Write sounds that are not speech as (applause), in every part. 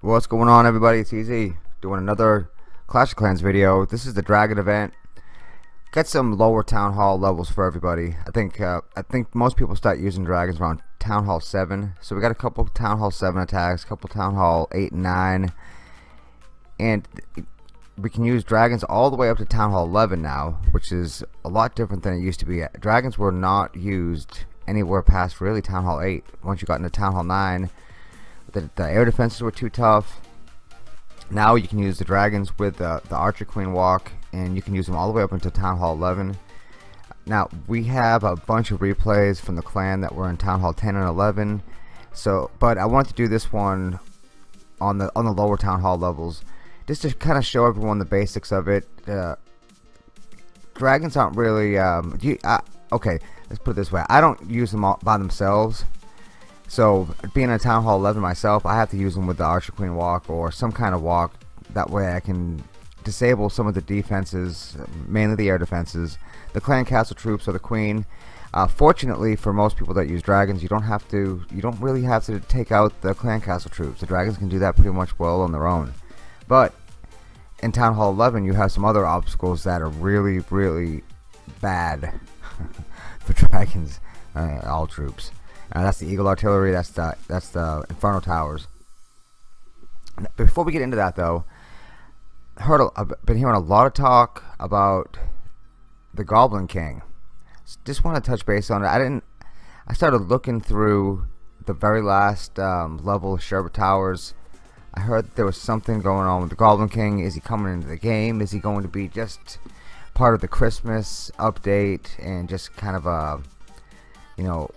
What's going on everybody? It's Easy doing another Clash of Clans video. This is the Dragon event. Got some lower Town Hall levels for everybody. I think uh, I think most people start using dragons around Town Hall 7. So we got a couple Town Hall 7 attacks, couple Town Hall 8 and 9. And we can use dragons all the way up to Town Hall 11 now, which is a lot different than it used to be. Dragons were not used anywhere past really Town Hall 8. Once you got into Town Hall 9, the, the air defenses were too tough. Now you can use the dragons with the, the Archer Queen walk, and you can use them all the way up into Town Hall 11. Now we have a bunch of replays from the clan that were in Town Hall 10 and 11. So, but I wanted to do this one on the on the lower Town Hall levels, just to kind of show everyone the basics of it. Uh, dragons aren't really. Um, you, uh, okay, let's put it this way. I don't use them all by themselves. So being a Town Hall 11 myself, I have to use them with the Archer Queen walk or some kind of walk. That way I can disable some of the defenses, mainly the air defenses, the clan castle troops or the queen. Uh, fortunately for most people that use dragons, you don't have to, you don't really have to take out the clan castle troops. The dragons can do that pretty much well on their own. But in Town Hall 11, you have some other obstacles that are really, really bad (laughs) for dragons, uh, all troops. Uh, that's the Eagle Artillery. That's the that's the Inferno Towers. Before we get into that, though, heard a, I've been hearing a lot of talk about the Goblin King. Just want to touch base on it. I didn't. I started looking through the very last um, level of Sherbet Towers. I heard there was something going on with the Goblin King. Is he coming into the game? Is he going to be just part of the Christmas update and just kind of a, you know,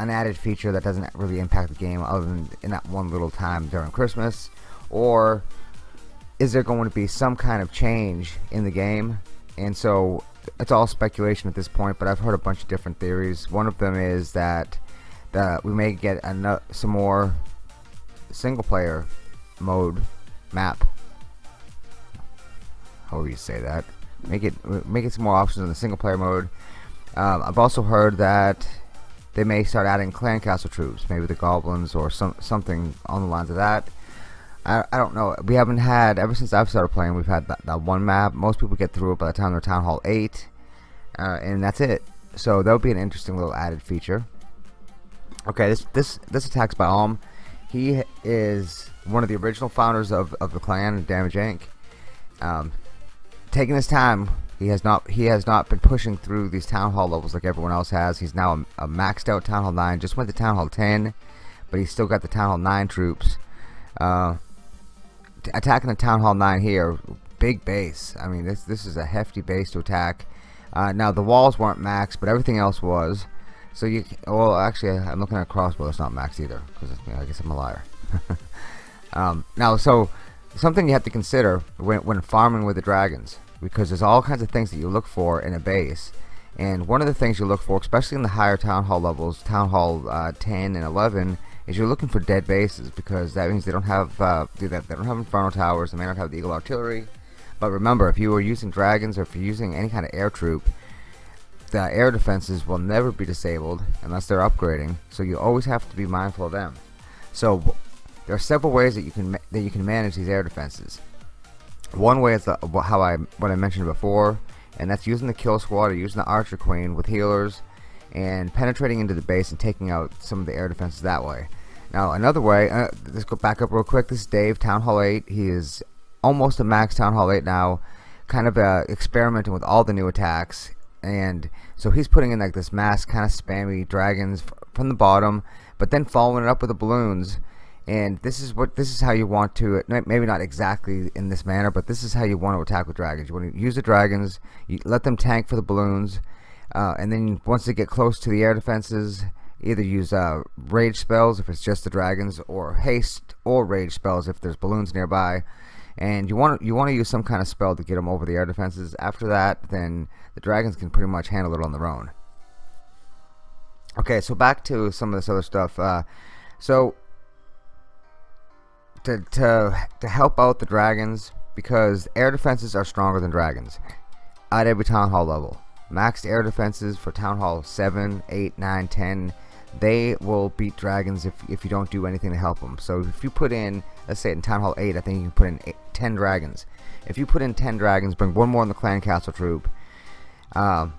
an added feature that doesn't really impact the game other than in that one little time during Christmas? Or is there going to be some kind of change in the game? And so it's all speculation at this point, but I've heard a bunch of different theories. One of them is that that we may get another, some more single player mode map. However you say that. Make it make it some more options in the single player mode. Um, I've also heard that they may start adding clan castle troops, maybe the goblins or some something on the lines of that. I, I don't know. We haven't had ever since I've started playing. We've had that, that one map. Most people get through it by the time they're Town Hall 8, uh, and that's it. So that would be an interesting little added feature. Okay, this this this attack's by Alm. He is one of the original founders of, of the clan, Damage Inc. Um, taking his time he has not he has not been pushing through these town hall levels like everyone else has. He's now a, a maxed out town hall 9. Just went to town hall 10, but he's still got the town hall 9 troops. Uh, attacking the town hall 9 here, big base. I mean, this this is a hefty base to attack. Uh, now the walls weren't maxed, but everything else was. So you well actually I'm looking at a crossbow that's not maxed either because you know, I guess I'm a liar. (laughs) um, now so something you have to consider when when farming with the dragons because there's all kinds of things that you look for in a base and one of the things you look for especially in the higher town hall levels town hall uh, 10 and 11 is you're looking for dead bases because that means they don't have uh, they don't have inferno towers they may not have the eagle artillery. But remember if you are using dragons or if you're using any kind of air troop the air defenses will never be disabled unless they're upgrading. So you always have to be mindful of them. So there are several ways that you can that you can manage these air defenses. One way is the, how I what I mentioned before, and that's using the kill squad or using the archer queen with healers and penetrating into the base and taking out some of the air defenses that way. Now another way, uh, let's go back up real quick. This is Dave, Town Hall 8. He is almost a max Town Hall 8 now, kind of uh, experimenting with all the new attacks. And so he's putting in like this mass kind of spammy dragons from the bottom, but then following it up with the balloons and this is what this is how you want to maybe not exactly in this manner but this is how you want to attack with dragons you want to use the dragons you let them tank for the balloons uh, and then once they get close to the air defenses either use uh, rage spells if it's just the dragons or haste or rage spells if there's balloons nearby. And you want to you want to use some kind of spell to get them over the air defenses. After that then the dragons can pretty much handle it on their own. Okay so back to some of this other stuff uh, So to to to help out the dragons because air defenses are stronger than dragons at every town hall level. Maxed air defenses for town hall 7, 8, 9, 10 they will beat dragons if, if you don't do anything to help them. So if you put in, let's say in Town Hall 8, I think you can put in eight, 10 dragons. If you put in 10 dragons, bring one more in the clan castle troop, um,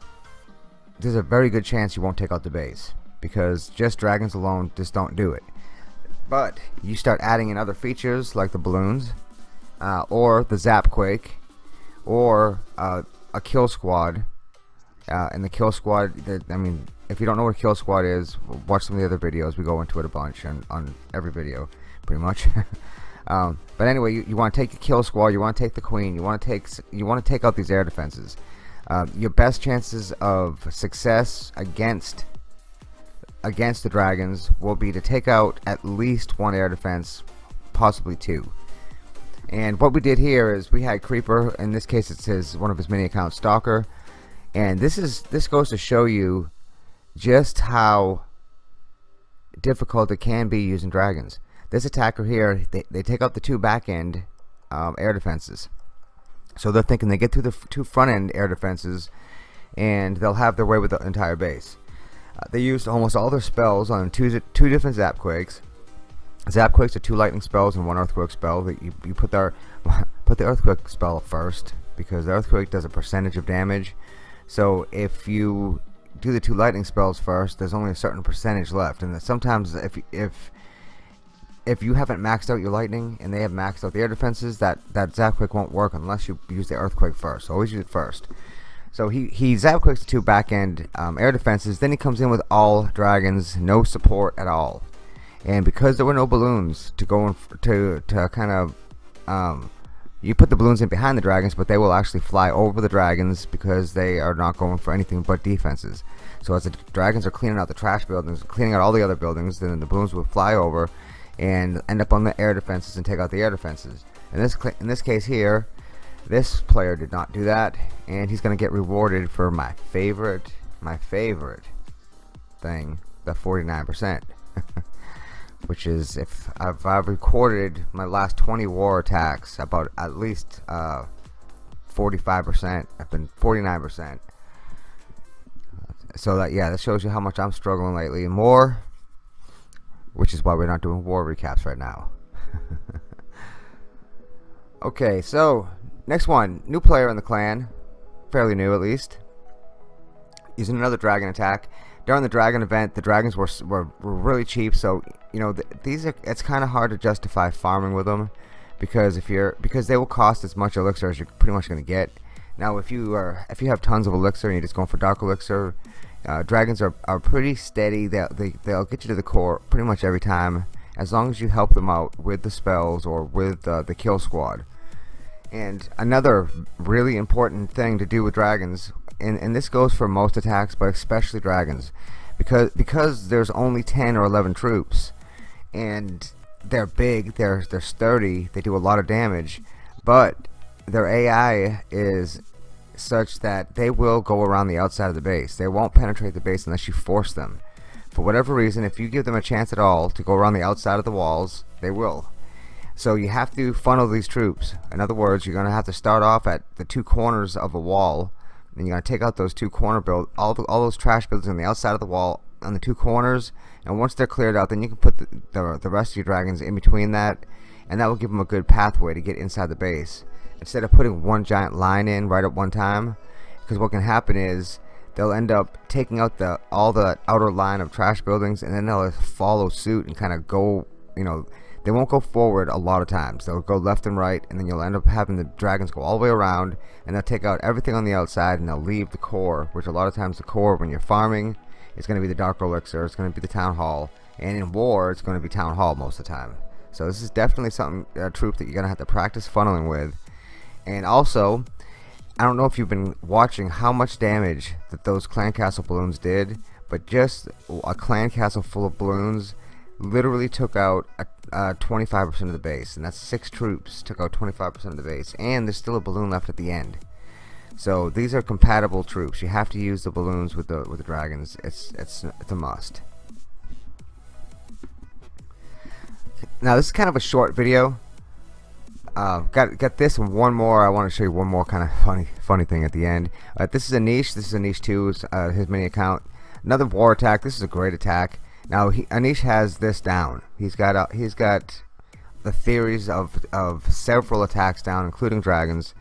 there's a very good chance you won't take out the base. Because just dragons alone just don't do it. But you start adding in other features like the balloons, uh, or the zap quake, or uh, a kill squad. Uh, and the kill squad, I mean, if you don't know what kill squad is, watch some of the other videos. We go into it a bunch and on every video, pretty much. (laughs) um, but anyway, you, you want to take the kill squad, you want to take the queen, you want to take you want to take out these air defenses. Uh, your best chances of success against against the dragons will be to take out at least one air defense, possibly two. And what we did here is we had Creeper, in this case it says one of his mini accounts, Stalker, and this is this goes to show you just how difficult it can be using dragons. This attacker here, they, they take out the two back end um, air defenses. So they're thinking they get through the two front end air defenses and they'll have their way with the entire base. Uh, they used almost all their spells on two, two different zap quakes. Zap quakes are two lightning spells and one earthquake spell. That you, you put their (laughs) put the earthquake spell first because the earthquake does a percentage of damage. So if you do the two lightning spells first, there's only a certain percentage left, and sometimes if if if you haven't maxed out your lightning and they have maxed out their defenses, that that zapquake won't work unless you use the earthquake first. So always use it first. So he he zapquakes the two back end um, air defenses. Then he comes in with all dragons, no support at all, and because there were no balloons to go in to to kind of um, you put the balloons in behind the dragons but they will actually fly over the dragons because they are not going for anything but defenses. So as the dragons are cleaning out the trash buildings cleaning out all the other buildings then the balloons will fly over and end up on the air defenses and take out the air defenses. In this in this case here this player did not do that and he's gonna get rewarded for my favorite my favorite thing the 49% (laughs) which is if I've, I've, recorded my last 20 war attacks about at least 45% uh, I've been 49% so that yeah that shows you how much I'm struggling lately. More which is why we're not doing war recaps right now. (laughs) Okay so next one. New player in the clan. Fairly new at least. Using another dragon attack. During the dragon event the dragons were, were, were really cheap so you know th these are it's kind of hard to justify farming with them because if you're because they will cost as much elixir as you're pretty much going to get. Now if you are if you have tons of elixir and you're just going for dark elixir uh, dragons are, are pretty steady. They'll, they, they'll get you to the core pretty much every time as long as you help them out with the spells or with uh, the kill squad. And another really important thing to do with dragons and, and this goes for most attacks but especially dragons because because there's only 10 or 11 troops and they're big, they're they're sturdy, they do a lot of damage, but their AI is such that they will go around the outside of the base. They won't penetrate the base unless you force them. For whatever reason, if you give them a chance at all to go around the outside of the walls, they will. So you have to funnel these troops. In other words, you're going to have to start off at the two corners of a wall, and you're going to take out those two corner build, all the, all those trash buildings on the outside of the wall, on the two corners and once they're cleared out then you can put the, the, the rest of your dragons in between that and that will give them a good pathway to get inside the base. Instead of putting one giant line in right at one time because what can happen is they'll end up taking out the all the outer line of trash buildings and then they'll follow suit and kind of go you know they won't go forward a lot of times. They'll go left and right and then you'll end up having the dragons go all the way around and they'll take out everything on the outside and they'll leave the core which a lot of times the core when you're farming it's going to be the Dark Elixir, it's going to be the Town Hall, and in War, it's going to be Town Hall most of the time. So this is definitely something, a troop that you're going to have to practice funneling with. And also, I don't know if you've been watching how much damage that those clan castle balloons did, but just a clan castle full of balloons literally took out 25% of the base, and that's six troops took out 25% of the base, and there's still a balloon left at the end. So these are compatible troops. You have to use the balloons with the with the dragons. It's it's it's a must. now this is kind of a short video. Uh, got got this and one more. I want to show you one more kind of funny funny thing at the end. Uh, this is Anish. This is Anish 2, uh, his mini account. Another war attack. This is a great attack. Now he, Anish has this down. He's got uh, he's got the theories of of several attacks down, including dragons.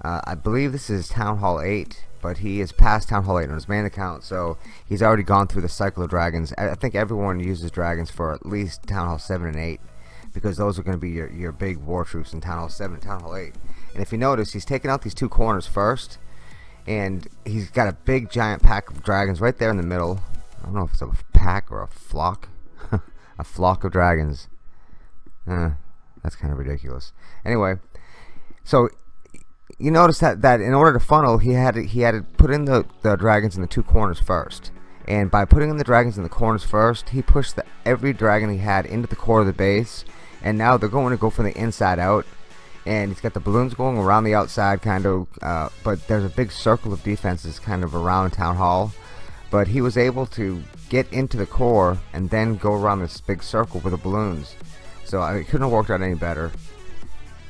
Uh, I believe this is Town Hall 8, but he is past Town Hall 8 on his main account, so he's already gone through the cycle of dragons. I think everyone uses dragons for at least Town Hall 7 and 8, because those are going to be your, your big war troops in Town Hall 7 and Town Hall 8. And if you notice, he's taking out these two corners first, and he's got a big giant pack of dragons right there in the middle. I don't know if it's a pack or a flock. (laughs) a flock of dragons. Eh, that's kind of ridiculous. Anyway, so you notice that that in order to funnel, he had to, he had to put in the the dragons in the two corners first. And by putting in the dragons in the corners first, he pushed the, every dragon he had into the core of the base. And now they're going to go from the inside out. And he's got the balloons going around the outside, kind of. Uh, but there's a big circle of defenses kind of around Town Hall. But he was able to get into the core and then go around this big circle with the balloons. So I, it couldn't have worked out any better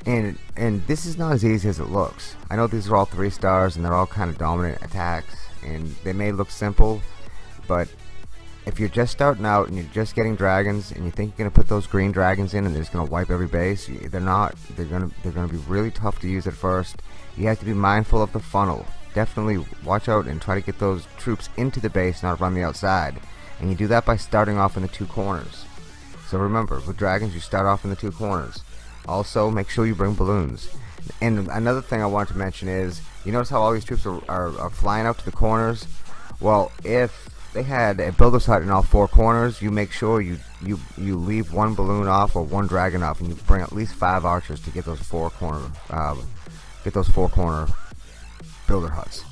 and and this is not as easy as it looks. I know these are all three stars and they're all kind of dominant attacks and they may look simple but if you're just starting out and you're just getting dragons and you think you're gonna put those green dragons in and they're just gonna wipe every base they're not. They're gonna they're gonna be really tough to use at first. You have to be mindful of the funnel. Definitely watch out and try to get those troops into the base not around the outside. And you do that by starting off in the two corners. So remember with dragons you start off in the two corners also, make sure you bring balloons. And another thing I wanted to mention is, you notice how all these troops are, are, are flying out to the corners? Well, if they had a builder's hut in all four corners, you make sure you, you, you leave one balloon off or one dragon off, and you bring at least five archers to get those four corner, uh, get those four corner builder huts.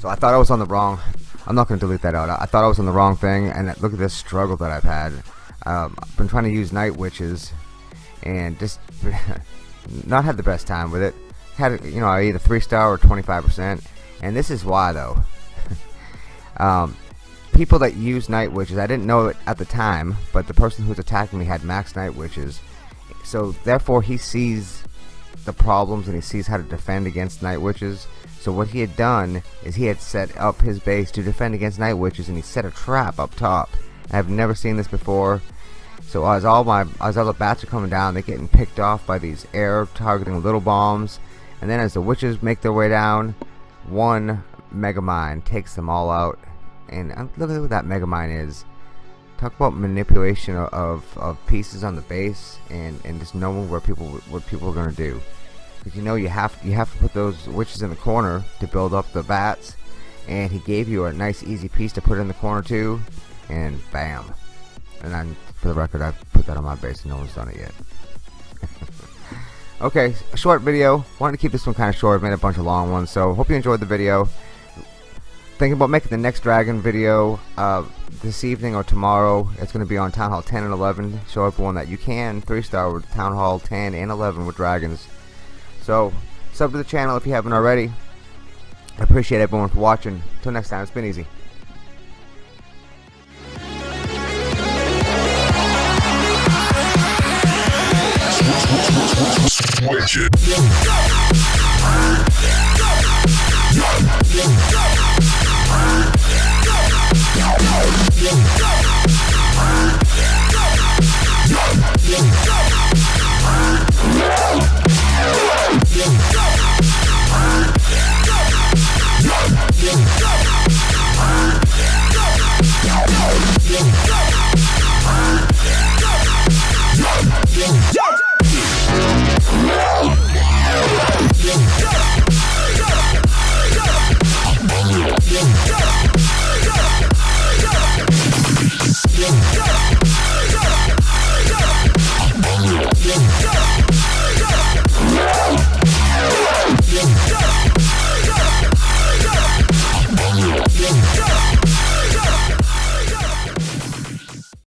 So I thought I was on the wrong, I'm not going to delete that out. I thought I was on the wrong thing, and look at this struggle that I've had. Um, I've been trying to use night witches and just (laughs) not had the best time with it. Had you know either three star or 25%, and this is why though. (laughs) um, people that use night witches, I didn't know it at the time, but the person who's attacking me had max night witches, so therefore he sees the problems and he sees how to defend against night witches. So what he had done is he had set up his base to defend against night witches, and he set a trap up top. I've never seen this before. So as all my as all the bats are coming down, they're getting picked off by these air targeting little bombs. And then as the witches make their way down, one Mega Mine takes them all out. And uh, look at what that Mega Mine is. Talk about manipulation of, of, of, pieces on the base and, and just knowing where people what people are gonna do. Because you know you have you have to put those witches in the corner to build up the bats. And he gave you a nice easy piece to put in the corner too. And bam. And then for the record, I've put that on my base and no one's done it yet. (laughs) okay, short video. Wanted to keep this one kind of short. I've made a bunch of long ones, so hope you enjoyed the video. Thinking about making the next Dragon video uh, this evening or tomorrow. It's going to be on Town Hall 10 and 11. Show everyone that you can 3-star with Town Hall 10 and 11 with Dragons. So, sub to the channel if you haven't already. I appreciate everyone for watching. Until next time, it's been easy. Switch it. Yeah.